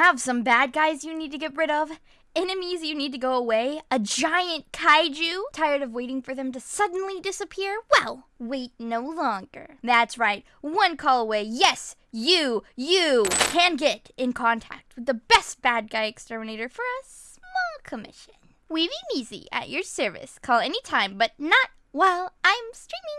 Have some bad guys you need to get rid of? Enemies you need to go away? A giant kaiju? Tired of waiting for them to suddenly disappear? Well, wait no longer. That's right, one call away. Yes, you, you can get in contact with the best bad guy exterminator for a small commission. Weeby Measy at your service. Call anytime, but not while I'm streaming.